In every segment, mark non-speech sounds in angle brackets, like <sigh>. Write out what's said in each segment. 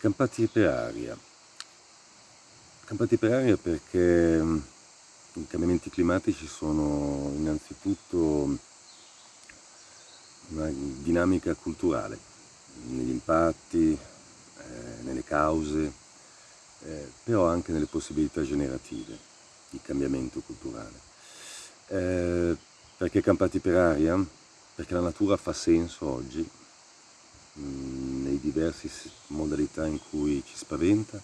Campati per aria. Campati per aria perché mm, i cambiamenti climatici sono innanzitutto una dinamica culturale, negli impatti, eh, nelle cause, eh, però anche nelle possibilità generative di cambiamento culturale. Eh, perché campati per aria? Perché la natura fa senso oggi, mh, nei diversi modalità in cui ci spaventa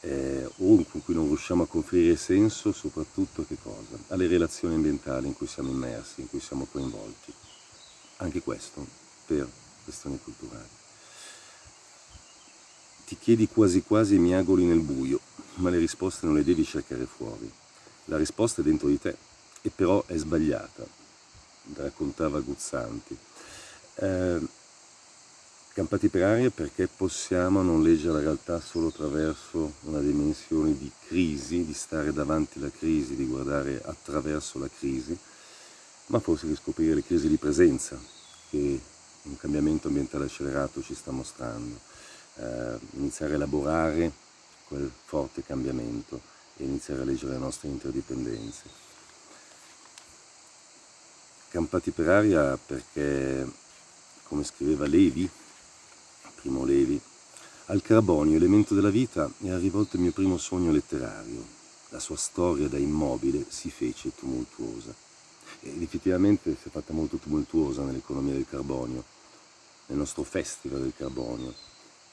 eh, o in cui non riusciamo a conferire senso soprattutto alle relazioni ambientali in cui siamo immersi, in cui siamo coinvolti. Anche questo per questioni culturali. Ti chiedi quasi quasi miagoli nel buio, ma le risposte non le devi cercare fuori. La risposta è dentro di te, e però è sbagliata, raccontava Guzzanti. Eh, Campati per aria perché possiamo non leggere la realtà solo attraverso una dimensione di crisi, di stare davanti alla crisi, di guardare attraverso la crisi, ma forse riscoprire le crisi di presenza che un cambiamento ambientale accelerato ci sta mostrando, eh, iniziare a elaborare quel forte cambiamento e iniziare a leggere le nostre interdipendenze. Campati per aria perché, come scriveva Levi, Primo Levi. Al carbonio, elemento della vita, è arrivato il mio primo sogno letterario. La sua storia da immobile si fece tumultuosa. Ed effettivamente si è fatta molto tumultuosa nell'economia del carbonio, nel nostro festival del carbonio,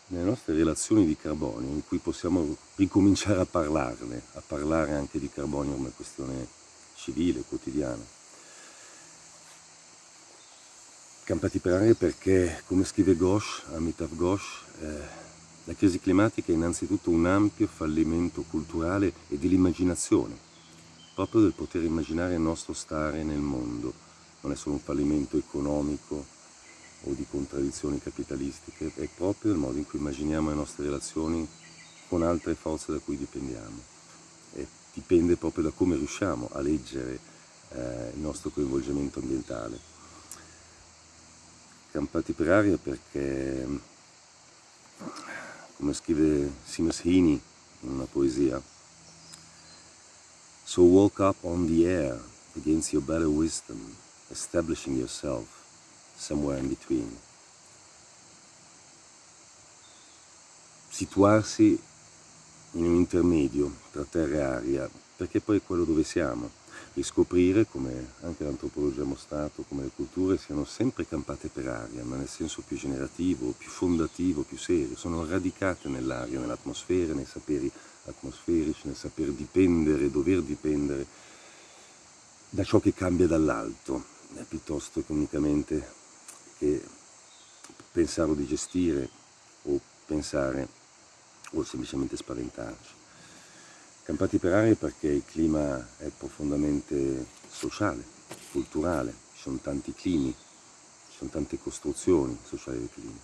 nelle nostre relazioni di carbonio, in cui possiamo ricominciare a parlarne, a parlare anche di carbonio come questione civile, quotidiana. Campati per aria perché, come scrive Ghosh, Amitav Ghosh, eh, la crisi climatica è innanzitutto un ampio fallimento culturale e dell'immaginazione, proprio del poter immaginare il nostro stare nel mondo. Non è solo un fallimento economico o di contraddizioni capitalistiche, è proprio il modo in cui immaginiamo le nostre relazioni con altre forze da cui dipendiamo. E dipende proprio da come riusciamo a leggere eh, il nostro coinvolgimento ambientale campati per aria perché, come scrive Seamus Heaney in una poesia, So walk up on the air against your better wisdom, establishing yourself somewhere in between. Situarsi in un intermedio tra terra e aria, perché poi è quello dove siamo riscoprire, come anche l'antropologia mostrato, come le culture siano sempre campate per aria, ma nel senso più generativo, più fondativo, più serio, sono radicate nell'aria, nell'atmosfera, nei saperi atmosferici, nel saper dipendere, dover dipendere da ciò che cambia dall'alto, piuttosto che unicamente che pensarlo di gestire o pensare o semplicemente spaventarci. Campati per aria perché il clima è profondamente sociale, culturale, ci sono tanti climi, ci sono tante costruzioni sociali del clima.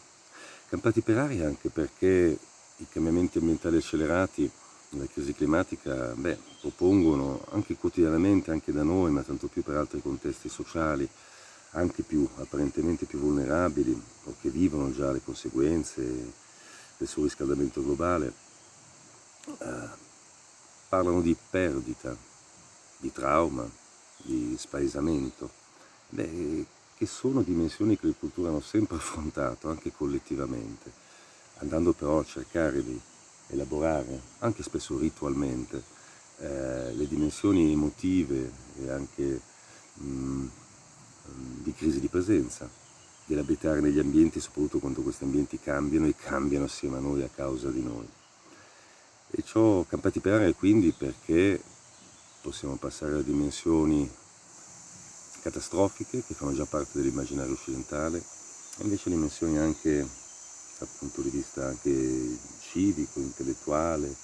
Campati per aria anche perché i cambiamenti ambientali accelerati la crisi climatica beh, propongono anche quotidianamente, anche da noi, ma tanto più per altri contesti sociali, anche più apparentemente più vulnerabili o che vivono già le conseguenze del surriscaldamento globale, eh, parlano di perdita, di trauma, di spaesamento, beh, che sono dimensioni che le culture hanno sempre <laughs> affrontato, anche collettivamente, andando però a cercare di elaborare, anche spesso ritualmente, eh, le dimensioni emotive e anche mh, mm, di crisi di presenza, dell'abitare negli ambienti, soprattutto quando questi ambienti cambiano e cambiano assieme a noi a causa di noi. E ciò campati per quindi perché possiamo passare a dimensioni catastrofiche che fanno già parte dell'immaginario occidentale e invece dimensioni anche dal punto di vista anche civico, intellettuale,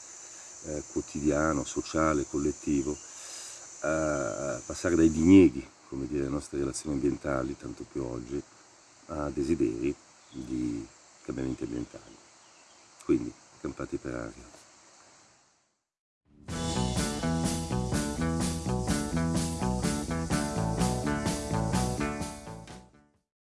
eh, quotidiano, sociale, collettivo, a passare dai dinieghi, come dire, le nostre relazioni ambientali, tanto più oggi, a desideri di cambiamenti ambientali. Quindi, campati per aria.